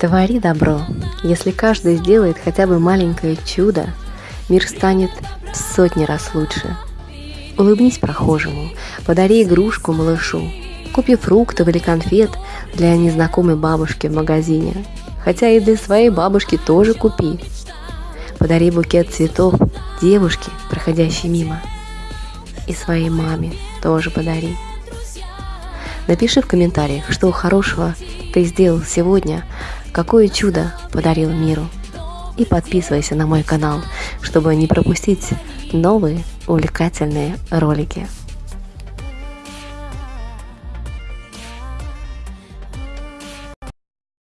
Твори добро. Если каждый сделает хотя бы маленькое чудо, мир станет в сотни раз лучше. Улыбнись прохожему, подари игрушку малышу, купи фруктов или конфет для незнакомой бабушки в магазине, хотя и для своей бабушки тоже купи. Подари букет цветов девушке, проходящей мимо, и своей маме тоже подари. Напиши в комментариях, что хорошего ты сделал сегодня, какое чудо подарил миру. И подписывайся на мой канал, чтобы не пропустить новые увлекательные ролики.